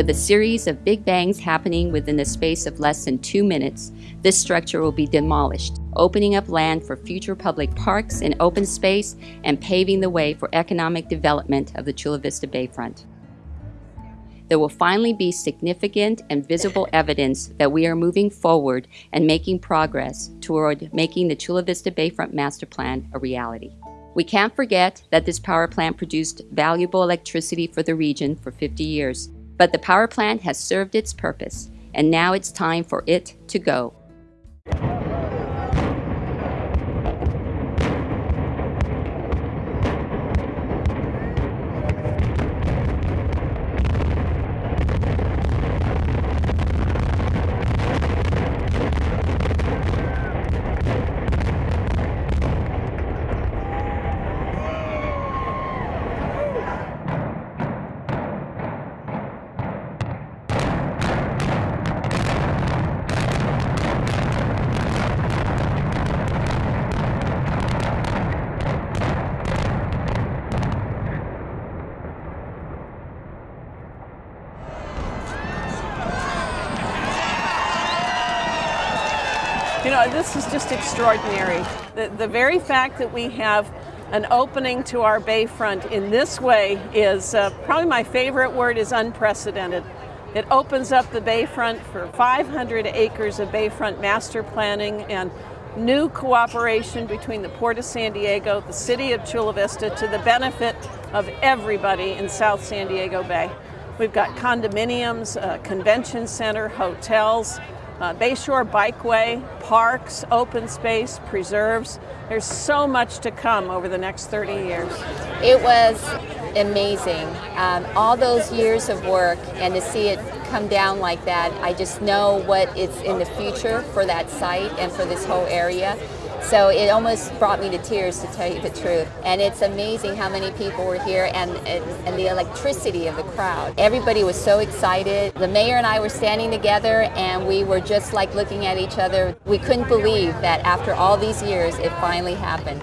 With a series of big bangs happening within the space of less than two minutes, this structure will be demolished, opening up land for future public parks and open space and paving the way for economic development of the Chula Vista Bayfront. There will finally be significant and visible evidence that we are moving forward and making progress toward making the Chula Vista Bayfront Master Plan a reality. We can't forget that this power plant produced valuable electricity for the region for 50 years but the power plant has served its purpose, and now it's time for it to go. You know, this is just extraordinary. The, the very fact that we have an opening to our bayfront in this way is uh, probably my favorite word is unprecedented. It opens up the bayfront for 500 acres of bayfront master planning and new cooperation between the Port of San Diego, the City of Chula Vista, to the benefit of everybody in South San Diego Bay. We've got condominiums, a convention center, hotels, uh, Bayshore Bikeway, parks, open space, preserves. There's so much to come over the next 30 years. It was amazing. Um, all those years of work and to see it come down like that, I just know what is in the future for that site and for this whole area. So it almost brought me to tears to tell you the truth. And it's amazing how many people were here and, and, and, the electricity of the crowd. Everybody was so excited. The mayor and I were standing together and we were just like looking at each other. We couldn't believe that after all these years it finally happened.